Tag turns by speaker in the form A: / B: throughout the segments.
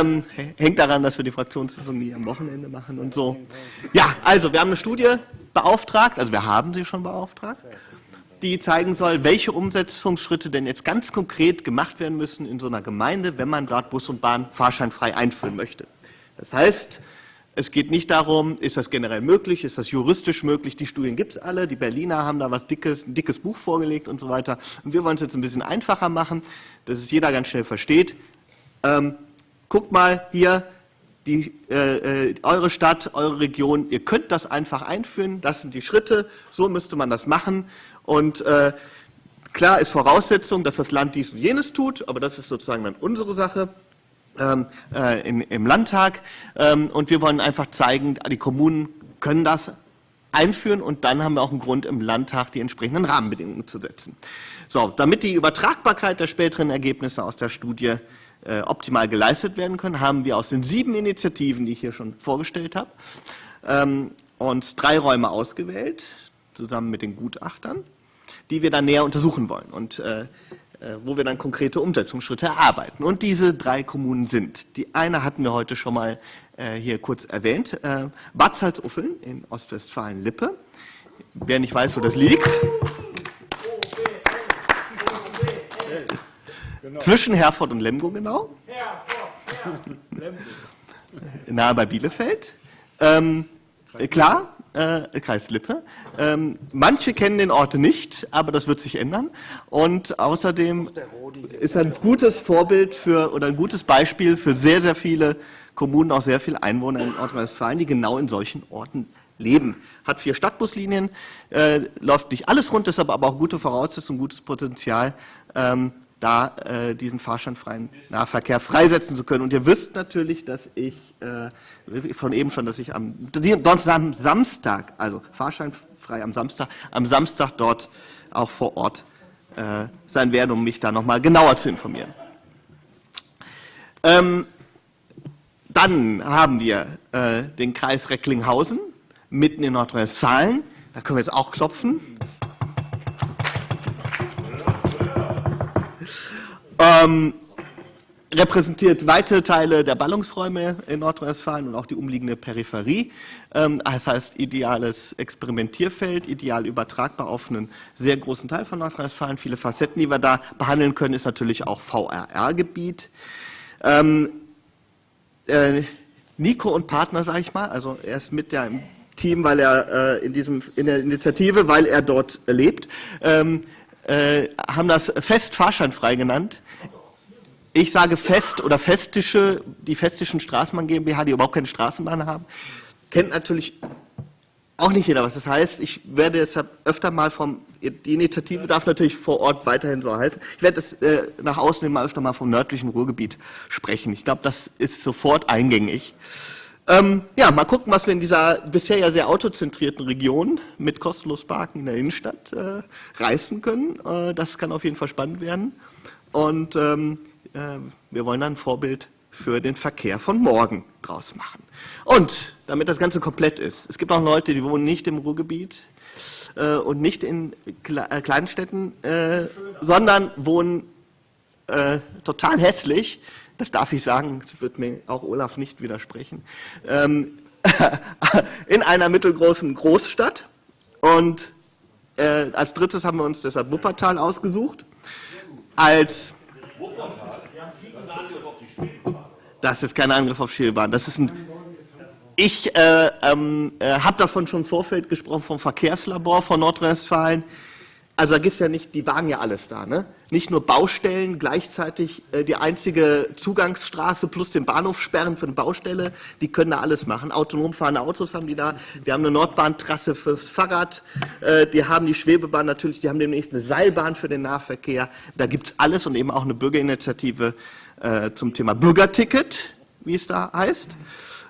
A: Ähm, hängt daran, dass wir die Fraktionssitzung nie am Wochenende machen und so. Ja, also wir haben eine Studie beauftragt, also wir haben sie schon beauftragt, die zeigen soll, welche Umsetzungsschritte denn jetzt ganz konkret gemacht werden müssen in so einer Gemeinde, wenn man dort Bus und Bahn fahrscheinfrei einführen möchte. Das heißt, es geht nicht darum, ist das generell möglich, ist das juristisch möglich, die Studien gibt es alle, die Berliner haben da was dickes, ein dickes Buch vorgelegt und so weiter. Und wir wollen es jetzt ein bisschen einfacher machen, dass es jeder ganz schnell versteht. Ähm, guckt mal hier, die, äh, äh, eure Stadt, eure Region, ihr könnt das einfach einführen, das sind die Schritte, so müsste man das machen. Und äh, klar ist Voraussetzung, dass das Land dies und jenes tut, aber das ist sozusagen dann unsere Sache ähm, äh, in, im Landtag. Ähm, und wir wollen einfach zeigen, die Kommunen können das einführen und dann haben wir auch einen Grund, im Landtag die entsprechenden Rahmenbedingungen zu setzen. So, damit die Übertragbarkeit der späteren Ergebnisse aus der Studie optimal geleistet werden können, haben wir aus den sieben Initiativen, die ich hier schon vorgestellt habe, ähm, uns drei Räume ausgewählt, zusammen mit den Gutachtern, die wir dann näher untersuchen wollen und äh, äh, wo wir dann konkrete Umsetzungsschritte erarbeiten. Und diese drei Kommunen sind, die eine hatten wir heute schon mal äh, hier kurz erwähnt, äh, Bad Salzuffeln in Ostwestfalen-Lippe. Wer nicht weiß, wo das liegt, Genau. Zwischen Herford und Lemgo genau. Herford, ja, Nahe bei Bielefeld. Ähm, klar, äh, Kreis Lippe. Ähm, manche kennen den Ort nicht, aber das wird sich ändern. Und außerdem ist ein gutes Vorbild für oder ein gutes Beispiel für sehr, sehr viele Kommunen, auch sehr viele Einwohner in Nordrhein-Westfalen, die genau in solchen Orten leben. Hat vier Stadtbuslinien, äh, läuft nicht alles rund, ist aber, aber auch gute Voraussetzungen, gutes Potenzial, ähm, da äh, diesen fahrscheinfreien Nahverkehr freisetzen zu können. Und ihr wisst natürlich, dass ich äh, von eben schon, dass ich am, am Samstag, also fahrscheinfrei am Samstag, am Samstag dort auch vor Ort äh, sein werde, um mich da nochmal genauer zu informieren. Ähm, dann haben wir äh, den Kreis Recklinghausen, mitten in Nordrhein-Westfalen. Da können wir jetzt auch klopfen. Ähm, repräsentiert weite Teile der Ballungsräume in Nordrhein-Westfalen und auch die umliegende Peripherie. Ähm, das heißt, ideales Experimentierfeld, ideal übertragbar auf einen sehr großen Teil von Nordrhein-Westfalen. Viele Facetten, die wir da behandeln können, ist natürlich auch VRR-Gebiet. Ähm, äh, Nico und Partner, sage ich mal, also er ist mit der Team, weil er äh, in, diesem, in der Initiative, weil er dort lebt, ähm, äh, haben das fest fahrscheinfrei genannt ich sage fest oder festische, die festischen Straßenbahn GmbH, die überhaupt keine Straßenbahn haben, kennt natürlich auch nicht jeder, was das heißt. Ich werde deshalb öfter mal vom, die Initiative darf natürlich vor Ort weiterhin so heißen. Ich werde das äh, nach außen immer öfter mal vom nördlichen Ruhrgebiet sprechen. Ich glaube, das ist sofort eingängig. Ähm, ja, mal gucken, was wir in dieser bisher ja sehr autozentrierten Region mit kostenlos Parken in der Innenstadt äh, reißen können. Äh, das kann auf jeden Fall spannend werden. Und ähm, wir wollen ein Vorbild für den Verkehr von morgen draus machen. Und damit das Ganze komplett ist, es gibt auch Leute, die wohnen nicht im Ruhrgebiet äh, und nicht in Kle äh, kleinen äh, sondern wohnen äh, total hässlich, das darf ich sagen, das wird mir auch Olaf nicht widersprechen, ähm, in einer mittelgroßen Großstadt. Und äh, als drittes haben wir uns deshalb Wuppertal ausgesucht, als das ist kein Angriff auf Schielbahn. Das ist ein ich äh, ähm, äh, habe davon schon im Vorfeld gesprochen, vom Verkehrslabor von Nordrhein-Westfalen. Also da gibt es ja nicht, die wagen ja alles da. Ne? Nicht nur Baustellen, gleichzeitig äh, die einzige Zugangsstraße plus den Bahnhof sperren für eine Baustelle. Die können da alles machen. Autonom fahrende Autos haben die da. Wir haben eine Nordbahntrasse fürs Fahrrad. Äh, die haben die Schwebebahn natürlich. Die haben demnächst eine Seilbahn für den Nahverkehr. Da gibt es alles und eben auch eine Bürgerinitiative äh, zum Thema Bürgerticket, wie es da heißt,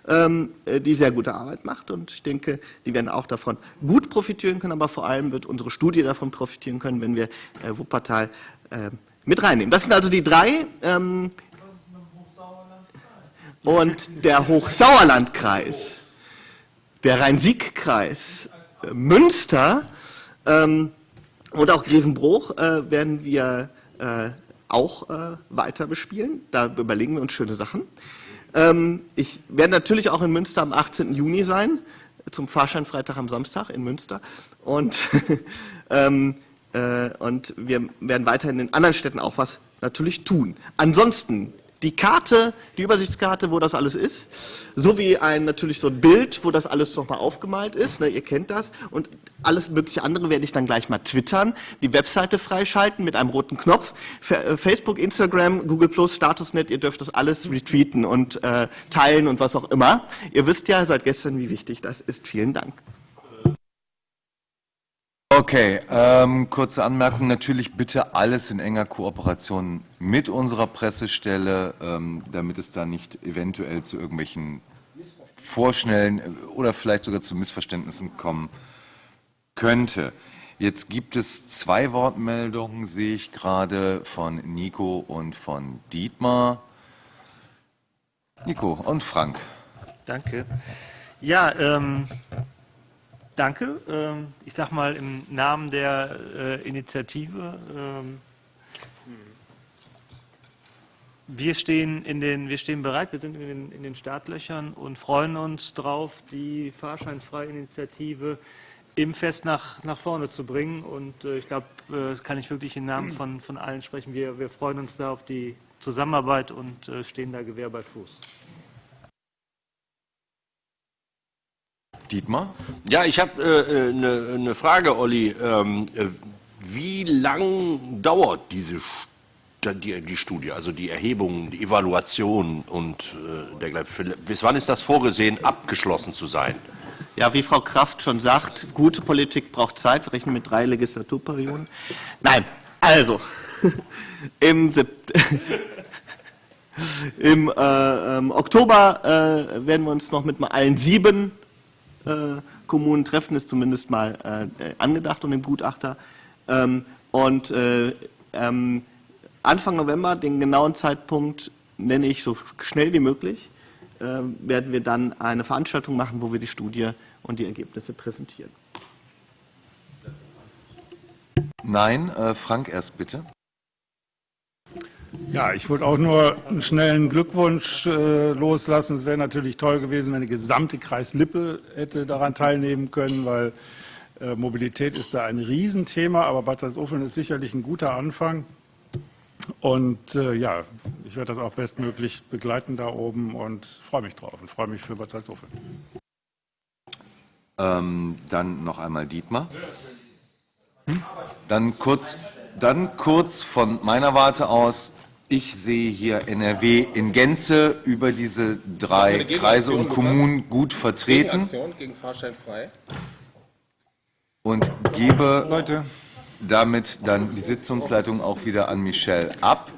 A: ähm, äh, die sehr gute Arbeit macht. Und ich denke, die werden auch davon gut profitieren können, aber vor allem wird unsere Studie davon profitieren können, wenn wir äh, Wuppertal äh, mit reinnehmen. Das sind also die drei. Ähm, und der Hochsauerlandkreis, der Rhein-Sieg-Kreis, äh, Münster ähm, und auch Grevenbruch äh, werden wir äh, auch äh, weiter bespielen. Da überlegen wir uns schöne Sachen. Ähm, ich werde natürlich auch in Münster am 18. Juni sein, zum Fahrscheinfreitag am Samstag in Münster. Und, ähm, äh, und wir werden weiterhin in anderen Städten auch was natürlich tun. Ansonsten die Karte, die Übersichtskarte, wo das alles ist, sowie ein natürlich so ein Bild, wo das alles nochmal aufgemalt ist, ne, ihr kennt das, und alles mögliche andere werde ich dann gleich mal twittern, die Webseite freischalten mit einem roten Knopf, äh, Facebook, Instagram, Google Statusnet, ihr dürft das alles retweeten und äh, teilen und was auch immer. Ihr wisst ja seit gestern, wie wichtig das ist. Vielen Dank.
B: Okay, ähm, kurze Anmerkung. Natürlich bitte alles in enger Kooperation mit unserer Pressestelle, ähm, damit es da nicht eventuell zu irgendwelchen vorschnellen äh, oder vielleicht sogar zu Missverständnissen kommen könnte. Jetzt gibt es zwei Wortmeldungen, sehe ich gerade, von Nico und von Dietmar. Nico und Frank.
C: Danke. Ja, ähm, Danke. Ähm, ich sage mal im Namen der äh, Initiative. Ähm, wir stehen, in den, wir stehen bereit, wir sind in den, in den Startlöchern und freuen uns darauf, die Fahrscheinfreie Initiative im Fest nach, nach vorne zu bringen. Und äh, ich glaube, äh, kann ich wirklich im Namen von, von allen sprechen. Wir, wir freuen uns da auf die Zusammenarbeit und stehen da Gewehr bei Fuß.
B: Dietmar?
D: Ja, ich habe äh, eine äh, ne Frage, Olli. Ähm, äh, wie lang dauert diese die, die, Studie, also die Erhebung, die Evaluation und äh, dergleichen? Bis wann ist das vorgesehen, abgeschlossen zu sein?
A: Ja, wie Frau Kraft schon sagt, gute Politik braucht Zeit. Wir rechnen mit drei Legislaturperioden. Nein, also, im, im äh, ähm, Oktober äh, werden wir uns noch mit allen sieben äh, Kommunen treffen, ist zumindest mal äh, angedacht und dem Gutachter. Ähm, und äh, ähm, Anfang November, den genauen Zeitpunkt nenne ich so schnell wie möglich, äh, werden wir dann eine Veranstaltung machen, wo wir die Studie und die Ergebnisse präsentieren.
B: Nein, Frank erst bitte.
E: Ja, ich wollte auch nur einen schnellen Glückwunsch äh, loslassen. Es wäre natürlich toll gewesen, wenn der gesamte Kreis Lippe hätte daran teilnehmen können, weil äh, Mobilität ist da ein Riesenthema, aber Bad Salzuflen ist sicherlich ein guter Anfang. Und äh, ja, ich werde das auch bestmöglich begleiten da oben und freue mich drauf und freue mich für Bad Salzuflen.
B: Ähm, dann noch einmal Dietmar. Hm? Dann kurz, dann kurz von meiner Warte aus ich sehe hier NRW in Gänze über diese drei Kreise und Kommunen gut vertreten. Gegen Fahrschein frei. Und gebe Leute. damit dann die Sitzungsleitung auch wieder an Michelle ab.